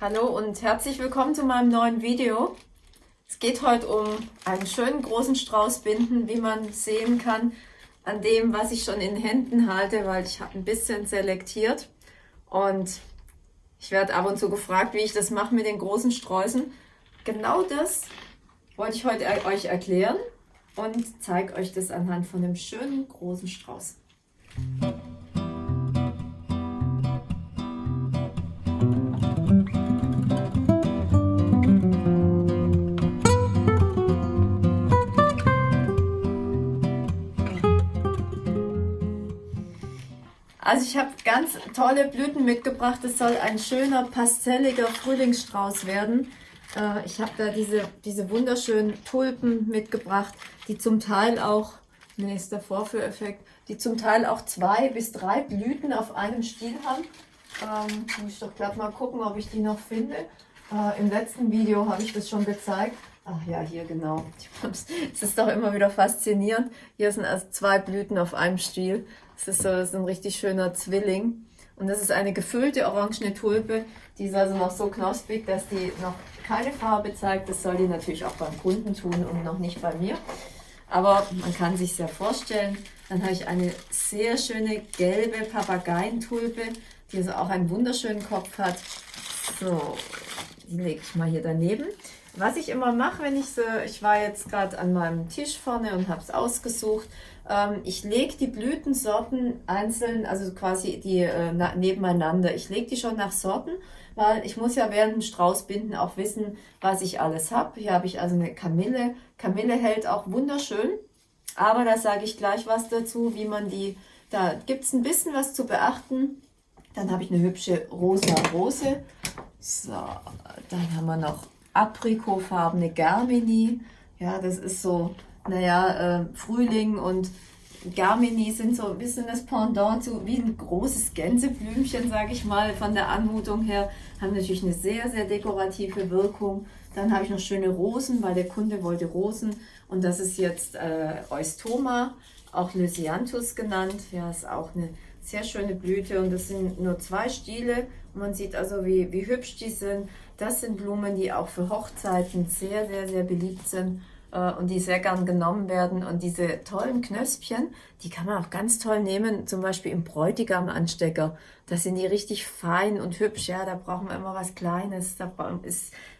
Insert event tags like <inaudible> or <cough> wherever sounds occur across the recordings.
Hallo und herzlich willkommen zu meinem neuen Video. Es geht heute um einen schönen großen Strauß Binden, wie man sehen kann an dem, was ich schon in Händen halte, weil ich habe ein bisschen selektiert und ich werde ab und zu gefragt, wie ich das mache mit den großen Sträußen. Genau das wollte ich heute euch erklären und zeige euch das anhand von einem schönen großen Strauß. Also ich habe ganz tolle Blüten mitgebracht. Es soll ein schöner, pastelliger Frühlingsstrauß werden. Äh, ich habe da diese, diese wunderschönen Tulpen mitgebracht, die zum Teil auch, ist der Vorführeffekt, die zum Teil auch zwei bis drei Blüten auf einem Stiel haben. Ähm, muss ich doch glatt mal gucken, ob ich die noch finde. Äh, Im letzten Video habe ich das schon gezeigt. Ach ja, hier genau. <laughs> Es ist doch immer wieder faszinierend. Hier sind also zwei Blüten auf einem Stiel. Das ist so ist ein richtig schöner Zwilling. Und das ist eine gefüllte orangene Tulpe. Die ist also noch so knospig, dass die noch keine Farbe zeigt. Das soll die natürlich auch beim Kunden tun und noch nicht bei mir. Aber man kann sich ja vorstellen. Dann habe ich eine sehr schöne gelbe Papageientulpe, die also auch einen wunderschönen Kopf hat. So, die lege ich mal hier daneben. Was ich immer mache, wenn ich so, ich war jetzt gerade an meinem Tisch vorne und habe es ausgesucht, ähm, ich lege die Blütensorten einzeln, also quasi die äh, nebeneinander. Ich lege die schon nach Sorten, weil ich muss ja während dem Straußbinden auch wissen, was ich alles habe. Hier habe ich also eine Kamille. Kamille hält auch wunderschön, aber da sage ich gleich was dazu, wie man die, da gibt es ein bisschen was zu beachten. Dann habe ich eine hübsche rosa Rose. So, dann haben wir noch aprikotfarbene Germini. Ja, das ist so, naja, äh, Frühling und Germini sind so ein bisschen das Pendant zu wie ein großes Gänseblümchen, sage ich mal, von der Anmutung her. Haben natürlich eine sehr, sehr dekorative Wirkung. Dann habe ich noch schöne Rosen, weil der Kunde wollte Rosen. Und das ist jetzt äh, Eustoma, auch Lysianthus genannt. Ja, ist auch eine sehr schöne Blüte und das sind nur zwei Stiele. Man sieht also, wie, wie hübsch die sind. Das sind Blumen, die auch für Hochzeiten sehr, sehr, sehr beliebt sind äh, und die sehr gern genommen werden. Und diese tollen Knöspchen, die kann man auch ganz toll nehmen, zum Beispiel im Bräutigam-Anstecker. Da sind die richtig fein und hübsch. Ja, da brauchen wir immer was Kleines.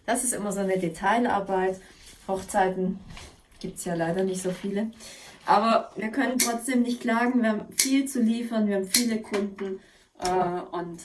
Das ist immer so eine Detailarbeit. Hochzeiten gibt es ja leider nicht so viele. Aber wir können trotzdem nicht klagen. Wir haben viel zu liefern, wir haben viele Kunden äh, und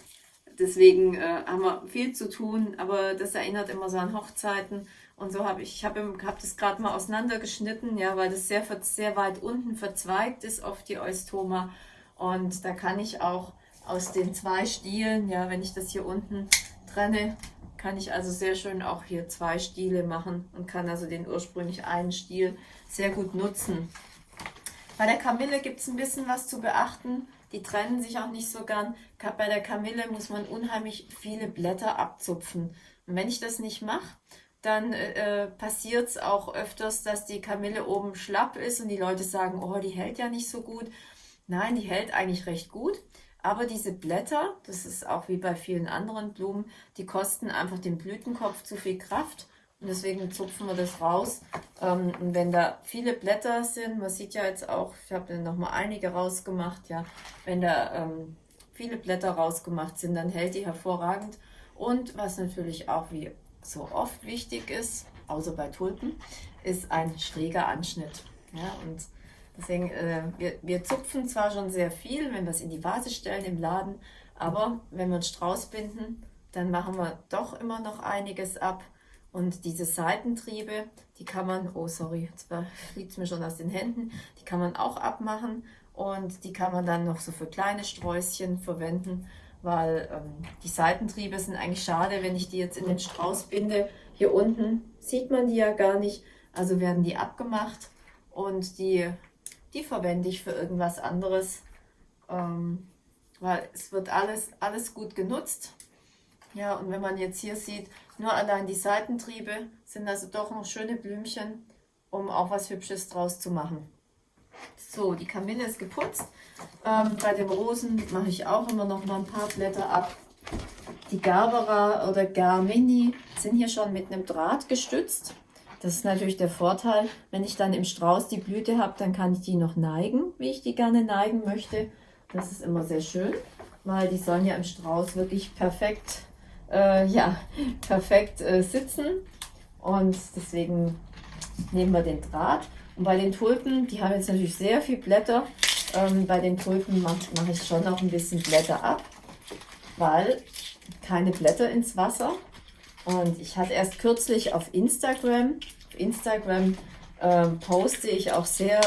deswegen äh, haben wir viel zu tun, aber das erinnert immer so an Hochzeiten. Und so habe ich, ich habe hab das gerade mal auseinandergeschnitten, ja, weil das sehr, sehr weit unten verzweigt ist auf die Eustoma. Und da kann ich auch aus den zwei Stielen, ja, wenn ich das hier unten trenne, kann ich also sehr schön auch hier zwei Stiele machen und kann also den ursprünglich einen Stiel sehr gut nutzen. Bei der Kamille gibt es ein bisschen was zu beachten. Die trennen sich auch nicht so gern. Bei der Kamille muss man unheimlich viele Blätter abzupfen. Und wenn ich das nicht mache, dann äh, passiert es auch öfters, dass die Kamille oben schlapp ist und die Leute sagen, oh, die hält ja nicht so gut. Nein, die hält eigentlich recht gut. Aber diese Blätter, das ist auch wie bei vielen anderen Blumen, die kosten einfach dem Blütenkopf zu viel Kraft. Und deswegen zupfen wir das raus. Ähm, und wenn da viele Blätter sind, man sieht ja jetzt auch, ich habe noch mal einige rausgemacht, ja, wenn da ähm, viele Blätter rausgemacht sind, dann hält die hervorragend. Und was natürlich auch wie so oft wichtig ist, außer bei Tulpen, ist ein schräger Anschnitt. Ja, und deswegen, äh, wir, wir zupfen zwar schon sehr viel, wenn wir es in die Vase stellen im Laden, aber wenn wir einen Strauß binden, dann machen wir doch immer noch einiges ab und diese Seitentriebe, die kann man, oh sorry, jetzt <laughs> fliegt es mir schon aus den Händen, die kann man auch abmachen und die kann man dann noch so für kleine Sträußchen verwenden, weil ähm, die Seitentriebe sind eigentlich schade, wenn ich die jetzt in den Strauß binde. Hier unten sieht man die ja gar nicht, also werden die abgemacht und die, die verwende ich für irgendwas anderes, ähm, weil es wird alles, alles gut genutzt. Ja, und wenn man jetzt hier sieht, nur allein die Seitentriebe sind also doch noch schöne Blümchen, um auch was Hübsches draus zu machen. So, die Kamille ist geputzt. Ähm, bei den Rosen mache ich auch immer noch mal ein paar Blätter ab. Die Gerbera oder Germini sind hier schon mit einem Draht gestützt. Das ist natürlich der Vorteil, wenn ich dann im Strauß die Blüte habe, dann kann ich die noch neigen, wie ich die gerne neigen möchte. Das ist immer sehr schön, weil die sollen ja im Strauß wirklich perfekt, äh, ja, perfekt äh, sitzen. Und deswegen nehmen wir den Draht. Und bei den Tulpen, die haben jetzt natürlich sehr viel Blätter. Ähm, bei den Tulpen mache mach ich schon noch ein bisschen Blätter ab, weil keine Blätter ins Wasser. Und ich hatte erst kürzlich auf Instagram, auf Instagram ähm, poste ich auch sehr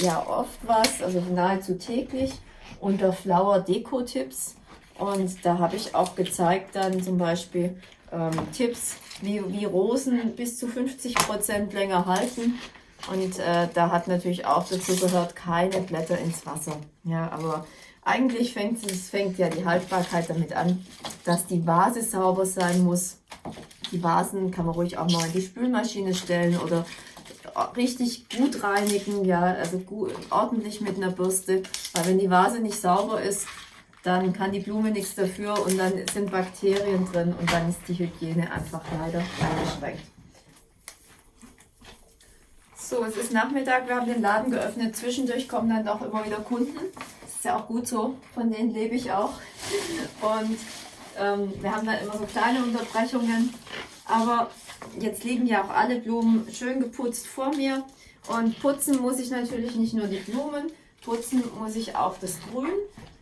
ja, oft was, also nahezu täglich unter Flower Deko Tipps. Und da habe ich auch gezeigt dann zum Beispiel ähm, Tipps, wie, wie Rosen bis zu 50 Prozent länger halten. Und äh, da hat natürlich auch dazu gehört, keine Blätter ins Wasser. Ja, aber eigentlich fängt, es, fängt ja die Haltbarkeit damit an, dass die Vase sauber sein muss. Die Vasen kann man ruhig auch mal in die Spülmaschine stellen oder richtig gut reinigen, ja, also gut, ordentlich mit einer Bürste, weil wenn die Vase nicht sauber ist, dann kann die Blume nichts dafür und dann sind Bakterien drin und dann ist die Hygiene einfach leider eingeschränkt. So, es ist Nachmittag, wir haben den Laden geöffnet. Zwischendurch kommen dann auch immer wieder Kunden. Das ist ja auch gut so, von denen lebe ich auch. Und ähm, wir haben dann immer so kleine Unterbrechungen. Aber jetzt liegen ja auch alle Blumen schön geputzt vor mir. Und putzen muss ich natürlich nicht nur die Blumen, putzen muss ich auch das Grün.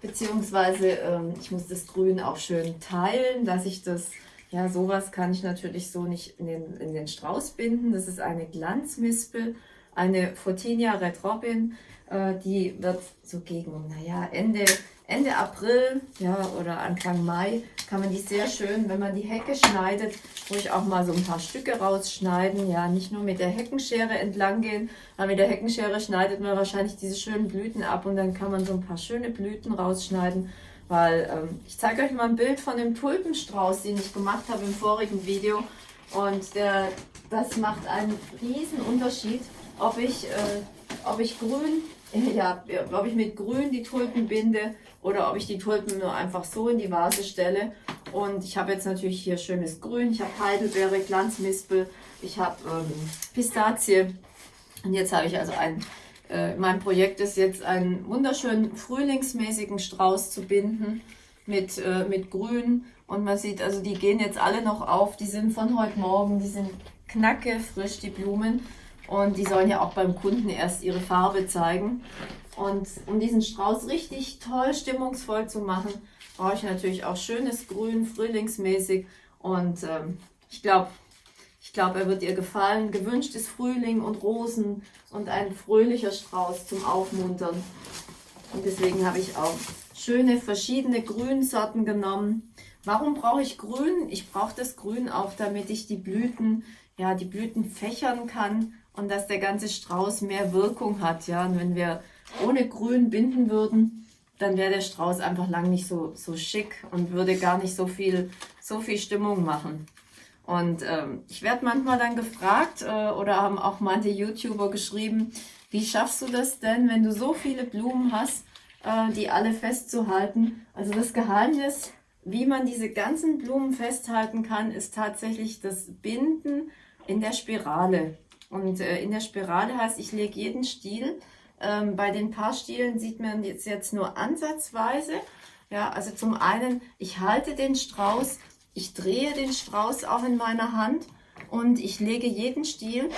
Beziehungsweise ähm, ich muss das Grün auch schön teilen, dass ich das ja, sowas kann ich natürlich so nicht in den, in den Strauß binden. Das ist eine Glanzmispel, eine Photinia Red Robin. Äh, die wird so gegen, naja, Ende, Ende April ja, oder Anfang Mai kann man die sehr schön, wenn man die Hecke schneidet, ruhig auch mal so ein paar Stücke rausschneiden. Ja, nicht nur mit der Heckenschere entlang gehen, aber mit der Heckenschere schneidet man wahrscheinlich diese schönen Blüten ab und dann kann man so ein paar schöne Blüten rausschneiden. Weil ähm, ich zeige euch mal ein Bild von dem Tulpenstrauß, den ich gemacht habe im vorigen Video. Und der, das macht einen riesen Unterschied, ob ich, äh, ob ich grün, ja, ob ich mit grün die Tulpen binde oder ob ich die Tulpen nur einfach so in die Vase stelle. Und ich habe jetzt natürlich hier schönes Grün, ich habe Heidelbeere, Glanzmispel, ich habe ähm, Pistazie. Und jetzt habe ich also ein äh, mein Projekt ist jetzt einen wunderschönen frühlingsmäßigen Strauß zu binden mit, äh, mit Grün. Und man sieht, also die gehen jetzt alle noch auf. Die sind von heute Morgen, die sind knacke frisch, die Blumen. Und die sollen ja auch beim Kunden erst ihre Farbe zeigen. Und um diesen Strauß richtig toll stimmungsvoll zu machen, brauche ich natürlich auch schönes Grün, frühlingsmäßig. Und ähm, ich glaube, ich glaube, er wird ihr gefallen. Gewünscht ist Frühling und Rosen und ein fröhlicher Strauß zum Aufmuntern. Und deswegen habe ich auch schöne verschiedene Grünsorten genommen. Warum brauche ich Grün? Ich brauche das Grün auch, damit ich die Blüten, ja, die Blüten fächern kann und dass der ganze Strauß mehr Wirkung hat. Ja, und wenn wir ohne Grün binden würden, dann wäre der Strauß einfach lang nicht so, so schick und würde gar nicht so viel, so viel Stimmung machen. Und ähm, ich werde manchmal dann gefragt äh, oder haben auch manche YouTuber geschrieben, wie schaffst du das denn, wenn du so viele Blumen hast, äh, die alle festzuhalten? Also das Geheimnis, wie man diese ganzen Blumen festhalten kann, ist tatsächlich das Binden in der Spirale. Und äh, in der Spirale heißt, ich lege jeden Stiel. Ähm, bei den Paarstielen sieht man jetzt, jetzt nur ansatzweise. Ja, also zum einen, ich halte den Strauß ich drehe den Strauß auch in meiner Hand und ich lege jeden Stiel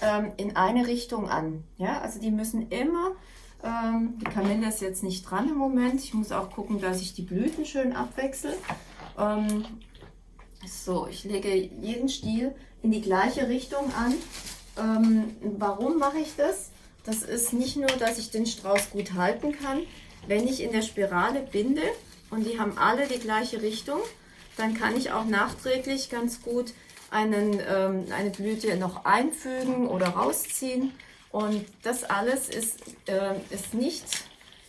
ähm, in eine Richtung an. Ja, also die müssen immer, ähm, die Kamille ist jetzt nicht dran im Moment. Ich muss auch gucken, dass ich die Blüten schön abwechsel. Ähm, so, ich lege jeden Stiel in die gleiche Richtung an. Ähm, warum mache ich das? Das ist nicht nur, dass ich den Strauß gut halten kann. Wenn ich in der Spirale binde und die haben alle die gleiche Richtung, dann kann ich auch nachträglich ganz gut einen, ähm, eine Blüte noch einfügen oder rausziehen. Und das alles ist, äh, ist nicht,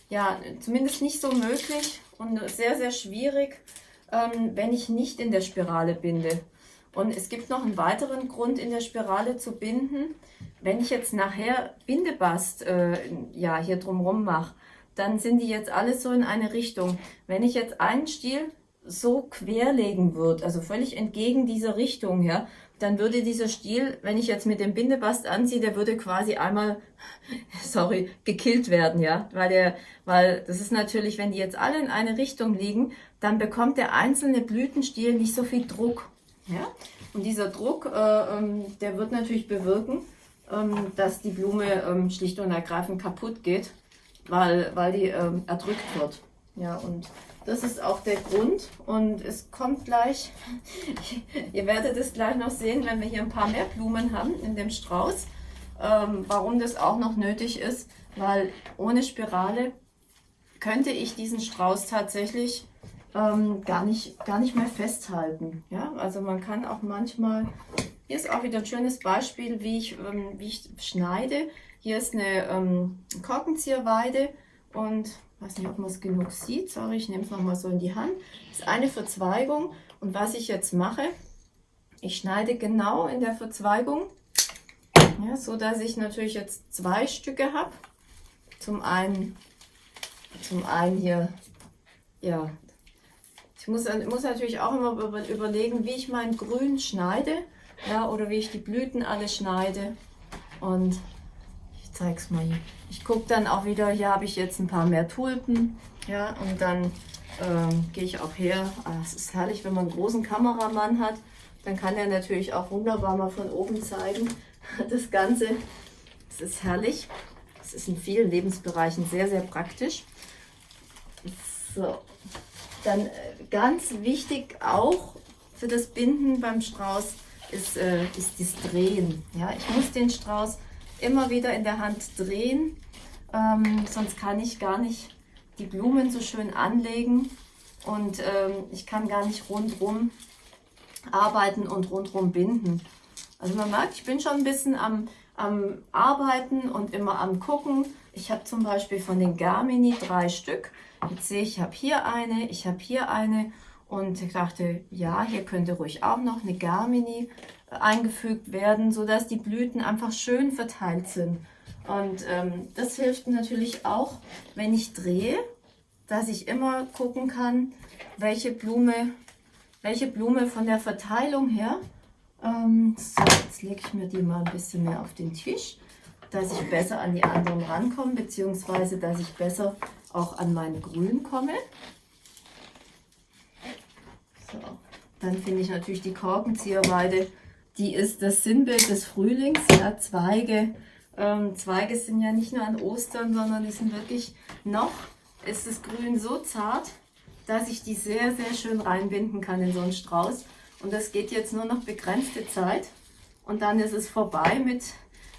ja, zumindest nicht so möglich und sehr, sehr schwierig, ähm, wenn ich nicht in der Spirale binde. Und es gibt noch einen weiteren Grund, in der Spirale zu binden. Wenn ich jetzt nachher Bindebast äh, ja, hier drumherum mache, dann sind die jetzt alle so in eine Richtung. Wenn ich jetzt einen Stiel so querlegen würde, also völlig entgegen dieser Richtung, ja, dann würde dieser Stiel, wenn ich jetzt mit dem Bindebast anziehe, der würde quasi einmal, <laughs> sorry, gekillt werden, ja, weil der, weil das ist natürlich, wenn die jetzt alle in eine Richtung liegen, dann bekommt der einzelne Blütenstiel nicht so viel Druck, ja, und dieser Druck, äh, ähm, der wird natürlich bewirken, ähm, dass die Blume ähm, schlicht und ergreifend kaputt geht, weil, weil die erdrückt wird, ja, und das ist auch der Grund. Und es kommt gleich, <laughs> ihr werdet es gleich noch sehen, wenn wir hier ein paar mehr Blumen haben in dem Strauß, ähm, warum das auch noch nötig ist, weil ohne Spirale könnte ich diesen Strauß tatsächlich ähm, gar, nicht, gar nicht mehr festhalten. Ja? Also man kann auch manchmal, hier ist auch wieder ein schönes Beispiel, wie ich, ähm, wie ich schneide. Hier ist eine ähm, Korkenzieherweide und weiß nicht, ob man es genug sieht. Sorry, ich nehme es nochmal so in die Hand. Das ist eine Verzweigung. Und was ich jetzt mache, ich schneide genau in der Verzweigung, ja, so dass ich natürlich jetzt zwei Stücke habe. Zum einen, zum einen hier, ja, ich muss, muss natürlich auch immer überlegen, wie ich mein Grün schneide, ja, oder wie ich die Blüten alle schneide. Und ich zeige es mal hier. Ich gucke dann auch wieder, hier habe ich jetzt ein paar mehr Tulpen. Ja, und dann ähm, gehe ich auch her. Ah, es ist herrlich, wenn man einen großen Kameramann hat. Dann kann er natürlich auch wunderbar mal von oben zeigen. <laughs> Das Ganze, es ist herrlich. Es ist in vielen Lebensbereichen sehr, sehr praktisch. So, dann äh, ganz wichtig auch für das Binden beim Strauß ist, äh, ist das Drehen. Ja, ich muss den Strauß immer wieder in der Hand drehen, ähm, sonst kann ich gar nicht die Blumen so schön anlegen und ähm, ich kann gar nicht rundherum arbeiten und rundherum binden. Also man merkt, ich bin schon ein bisschen am, am Arbeiten und immer am Gucken. Ich habe zum Beispiel von den Garmini drei Stück. Jetzt sehe ich, ich habe hier eine, ich habe hier eine und ich dachte, ja, hier könnte ruhig auch noch eine Garmini eingefügt werden, sodass die Blüten einfach schön verteilt sind. Und ähm, das hilft natürlich auch, wenn ich drehe, dass ich immer gucken kann, welche Blume, welche Blume von der Verteilung her. Ähm, so, jetzt lege ich mir die mal ein bisschen mehr auf den Tisch, dass ich besser an die anderen rankomme, beziehungsweise dass ich besser auch an mein Grün komme. So, dann finde ich natürlich die Korkenzieherweide die ist das Sinnbild des Frühlings. Ja, Zweige, ähm, Zweige sind ja nicht nur an Ostern, sondern die sind wirklich noch, ist das Grün so zart, dass ich die sehr, sehr schön reinbinden kann in so einen Strauß. Und das geht jetzt nur noch begrenzte Zeit. Und dann ist es vorbei mit,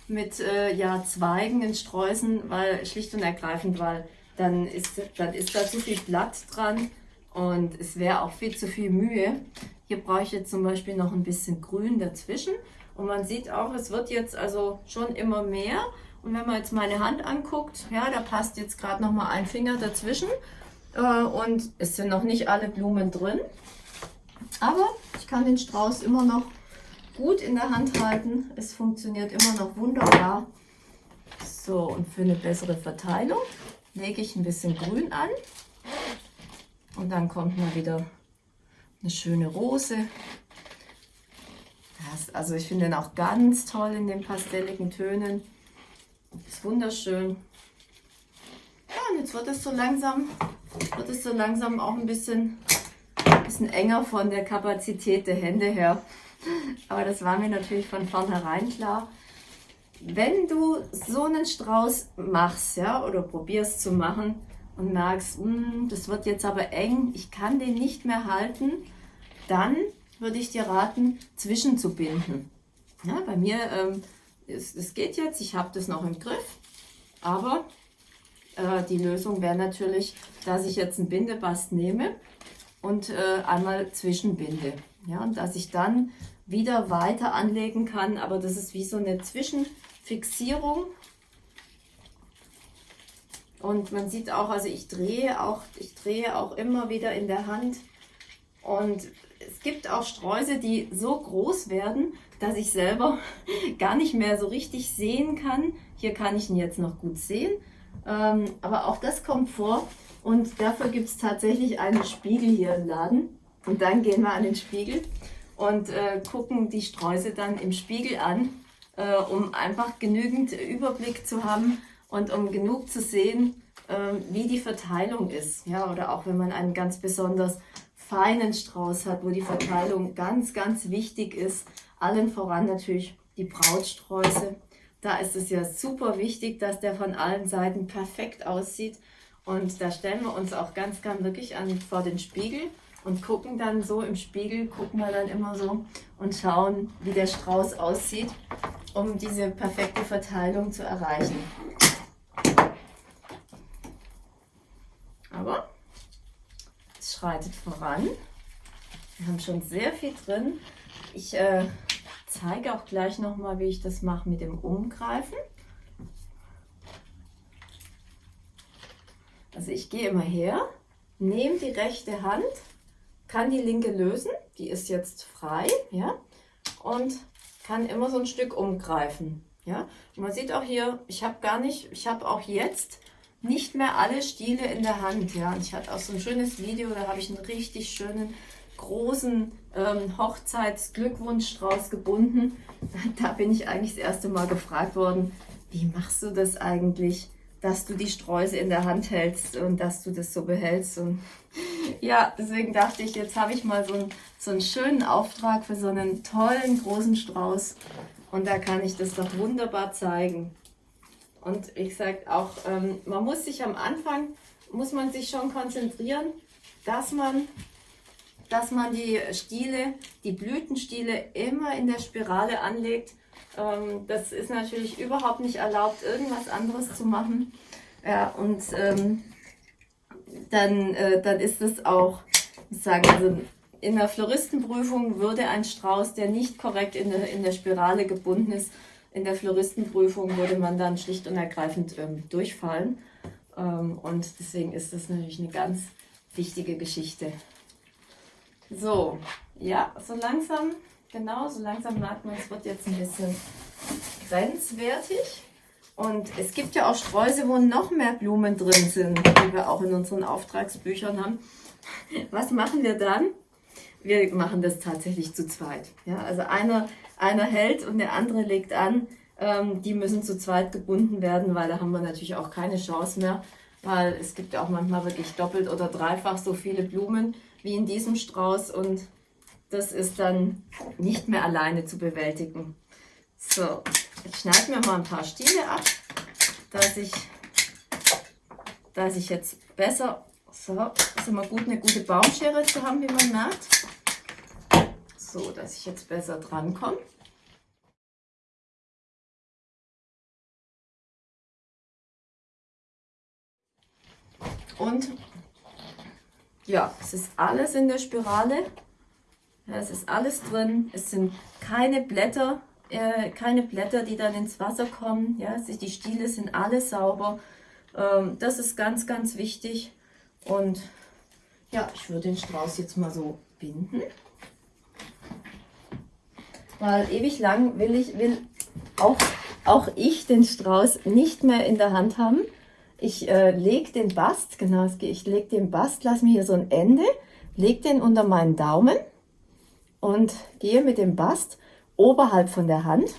mit äh, ja, Zweigen in Sträußen, weil schlicht und ergreifend, weil dann ist, dann ist da zu viel Blatt dran und es wäre auch viel zu viel Mühe. Hier brauche ich jetzt zum Beispiel noch ein bisschen Grün dazwischen. Und man sieht auch, es wird jetzt also schon immer mehr. Und wenn man jetzt meine Hand anguckt, ja, da passt jetzt gerade noch mal ein Finger dazwischen. Äh, und es sind noch nicht alle Blumen drin. Aber ich kann den Strauß immer noch gut in der Hand halten. Es funktioniert immer noch wunderbar. So, und für eine bessere Verteilung lege ich ein bisschen Grün an. Und dann kommt mal wieder eine schöne Rose. Das, also ich finde den auch ganz toll in den pastelligen Tönen. Ist wunderschön. Ja, und jetzt wird es so langsam, wird es so langsam auch ein bisschen, bisschen enger von der Kapazität der Hände her. Aber das war mir natürlich von vornherein klar. Wenn du so einen Strauß machst, ja, oder probierst zu machen und merkst, hm, das wird jetzt aber eng, ich kann den nicht mehr halten, dann würde ich dir raten, zwischenzubinden. Ja, bei mir, ähm, es, es geht jetzt, ich habe das noch im Griff, aber äh, die Lösung wäre natürlich, dass ich jetzt einen Bindebast nehme und äh, einmal zwischenbinde. Ja, und dass ich dann wieder weiter anlegen kann, aber das ist wie so eine Zwischenfixierung. Und man sieht auch, also ich drehe auch, ich drehe auch immer wieder in der Hand und es gibt auch Sträuße, die so groß werden, dass ich selber <laughs> gar nicht mehr so richtig sehen kann. Hier kann ich ihn jetzt noch gut sehen, ähm, aber auch das kommt vor und dafür gibt es tatsächlich einen Spiegel hier im Laden. Und dann gehen wir an den Spiegel und äh, gucken die Sträuße dann im Spiegel an, äh, um einfach genügend Überblick zu haben und um genug zu sehen, äh, wie die Verteilung ist. Ja, oder auch wenn man einen ganz besonders feinen Strauß hat, wo die Verteilung ganz, ganz wichtig ist. Allen voran natürlich die Brautsträuße. Da ist es ja super wichtig, dass der von allen Seiten perfekt aussieht. Und da stellen wir uns auch ganz gern wirklich an, vor den Spiegel und gucken dann so im Spiegel, gucken wir dann immer so und schauen, wie der Strauß aussieht, um diese perfekte Verteilung zu erreichen. Aber es schreitet voran. Wir haben schon sehr viel drin. Ich äh, zeige auch gleich nochmal, wie ich das mache mit dem Umgreifen. Also ich gehe immer her, nehme die rechte Hand, kann die linke lösen, die ist jetzt frei, ja, und kann immer so ein Stück umgreifen, ja. Und man sieht auch hier, ich habe gar nicht, ich habe auch jetzt nicht mehr alle Stiele in der Hand, ja. Und ich hatte auch so ein schönes Video, da habe ich einen richtig schönen großen ähm, Hochzeitsglückwunschstrauß gebunden. <laughs> Da bin ich eigentlich das erste Mal gefragt worden, wie machst du das eigentlich? Dass du die Sträuße in der Hand hältst und dass du das so behältst. Und <laughs> ja, deswegen dachte ich, jetzt habe ich mal so einen, so einen schönen Auftrag für so einen tollen großen Strauß. Und da kann ich das doch wunderbar zeigen. Und wie gesagt, auch ähm, man muss sich am Anfang, muss man sich schon konzentrieren, dass man, dass man die Stiele, die Blütenstiele immer in der Spirale anlegt ähm, das ist natürlich überhaupt nicht erlaubt, irgendwas anderes zu machen. Ja, und ähm, dann, äh, dann ist es auch, ich sage, also in der Floristenprüfung würde ein Strauß, der nicht korrekt in der, in der Spirale gebunden ist, in der Floristenprüfung würde man dann schlicht und ergreifend ähm, durchfallen. Ähm, und deswegen ist das natürlich eine ganz wichtige Geschichte. So, ja, so langsam Genau, so langsam merkt man, es wird jetzt ein bisschen grenzwertig. Und es gibt ja auch Sträuße, wo noch mehr Blumen drin sind, die wir auch in unseren Auftragsbüchern haben. Was machen wir dann? Wir machen das tatsächlich zu zweit. Ja, also einer, einer hält und der andere legt an. Ähm, die müssen zu zweit gebunden werden, weil da haben wir natürlich auch keine Chance mehr, weil es gibt ja auch manchmal wirklich doppelt oder dreifach so viele Blumen wie in diesem Strauß und das ist dann nicht mehr alleine zu bewältigen. So, ich schneide mir mal ein paar Stiele ab, dass ich, dass ich jetzt besser, so, ist immer gut, eine gute Baumschere zu haben, wie man merkt. So, dass ich jetzt besser dran komme. Und ja, es ist alles in der Spirale. Es ist alles drin. Es sind keine Blätter, äh, keine Blätter, die dann ins Wasser kommen. Ja, die Stiele sind alle sauber. Ähm, das ist ganz, ganz wichtig. Und ja, ich würde den Strauß jetzt mal so binden. Weil ewig lang will ich, will auch, auch ich den Strauß nicht mehr in der Hand haben. Ich äh, lege den Bast, genau, ich lege den Bast, lasse mir hier so ein Ende, lege den unter meinen Daumen und gehe mit dem Bast oberhalb von der Hand.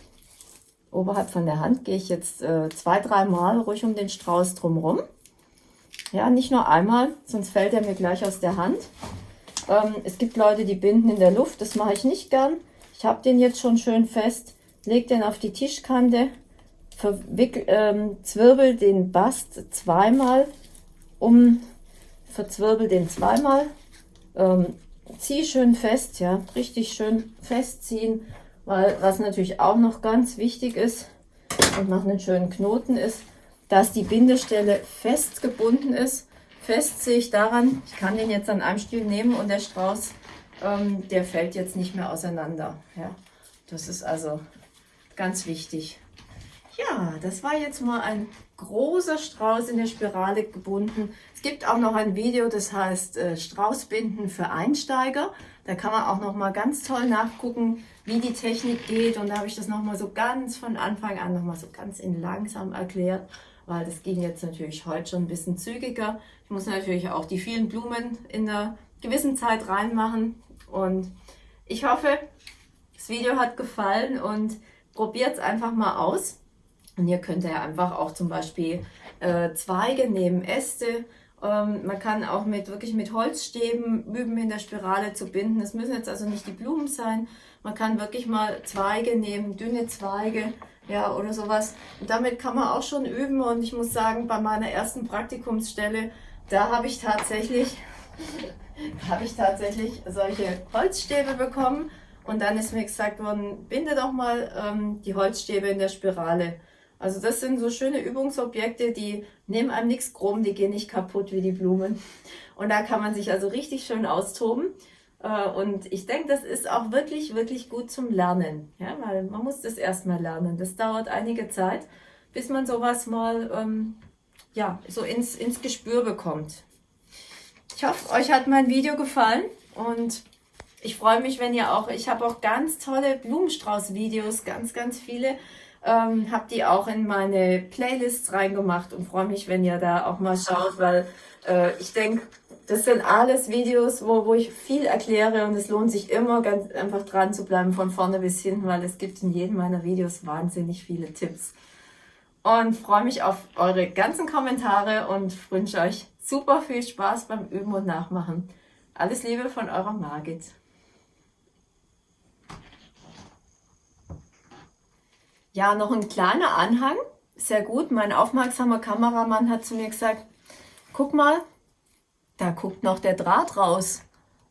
Oberhalb von der Hand gehe ich jetzt äh, zwei, drei Mal ruhig um den Strauß drumherum. Ja, nicht nur einmal, sonst fällt er mir gleich aus der Hand. Ähm, es gibt Leute, die binden in der Luft, das mache ich nicht gern. Ich habe den jetzt schon schön fest, leg den auf die Tischkante, ähm, zwirbel den Bast zweimal um, verzwirbel den zweimal, ähm, zieh schön fest, ja, richtig schön festziehen, weil was natürlich auch noch ganz wichtig ist und noch einen schönen Knoten ist, dass die Bindestelle fest gebunden ist. Fest sehe ich daran, ich kann den jetzt an einem Stiel nehmen und der Strauß, ähm, der fällt jetzt nicht mehr auseinander. Ja, das ist also ganz wichtig. Ja, das war jetzt mal ein großer Strauß in der Spirale gebunden. Es gibt auch noch ein Video, das heißt äh, Straußbinden für Einsteiger. Da kann man auch noch mal ganz toll nachgucken, wie die Technik geht. Und da habe ich das noch mal so ganz von Anfang an noch mal so ganz in langsam erklärt, weil das ging jetzt natürlich heute schon ein bisschen zügiger. Ich muss natürlich auch die vielen Blumen in der gewissen Zeit reinmachen. Und ich hoffe, das Video hat gefallen und probiert es einfach mal aus. Und ihr könnt ja einfach auch zum Beispiel äh, Zweige nehmen, Äste. Ähm, man kann auch mit wirklich mit Holzstäben üben, in der Spirale zu binden. Es müssen jetzt also nicht die Blumen sein. Man kann wirklich mal Zweige nehmen, dünne Zweige, ja, oder sowas. Und damit kann man auch schon üben. Und ich muss sagen, bei meiner ersten Praktikumsstelle, da habe ich tatsächlich, <laughs> habe ich tatsächlich solche Holzstäbe bekommen. Und dann ist mir gesagt worden, binde doch mal ähm, die Holzstäbe in der Spirale. Also das sind so schöne Übungsobjekte, die nehmen einem nichts krumm, die gehen nicht kaputt wie die Blumen. Und da kann man sich also richtig schön austoben. Äh, und ich denke, das ist auch wirklich, wirklich gut zum Lernen. Ja, weil man muss das erstmal lernen. Das dauert einige Zeit, bis man sowas mal ähm, ja, so ins, ins Gespür bekommt. Ich hoffe, euch hat mein Video gefallen und ich freue mich, wenn ihr auch, ich habe auch ganz tolle Blumenstrauß-Videos, ganz, ganz viele ähm, habe die auch in meine Playlists reingemacht und freue mich, wenn ihr da auch mal schaut, weil äh, ich denke, das sind alles Videos, wo, wo ich viel erkläre und es lohnt sich immer ganz einfach dran zu bleiben von vorne bis hinten, weil es gibt in jedem meiner Videos wahnsinnig viele Tipps. Und freue mich auf eure ganzen Kommentare und wünsche euch super viel Spaß beim Üben und Nachmachen. Alles Liebe von eurer Margit. Ja, noch ein kleiner Anhang. Sehr gut. Mein aufmerksamer Kameramann hat zu mir gesagt, guck mal, da guckt noch der Draht raus.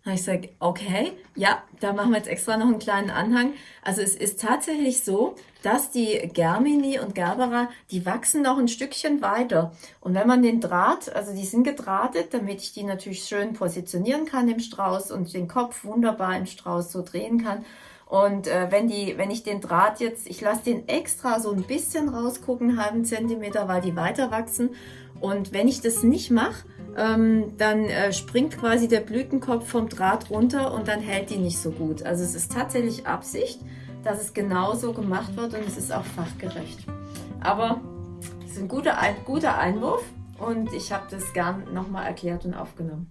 ich sage, okay, ja, da machen wir jetzt extra noch einen kleinen Anhang. Also es ist tatsächlich so, dass die Germini und Gerbera, die wachsen noch ein Stückchen weiter. Und wenn man den Draht, also die sind gedrahtet, damit ich die natürlich schön positionieren kann im Strauß und den Kopf wunderbar im Strauß so drehen kann. Und äh, wenn, die, wenn ich den Draht jetzt, ich lasse den extra so ein bisschen rausgucken, halben Zentimeter, weil die weiter wachsen. Und wenn ich das nicht mache, ähm, dann äh, springt quasi der Blütenkopf vom Draht runter und dann hält die nicht so gut. Also es ist tatsächlich Absicht, dass es genauso gemacht wird und es ist auch fachgerecht. Aber es ist ein guter, ein guter Einwurf und ich habe das gern nochmal erklärt und aufgenommen.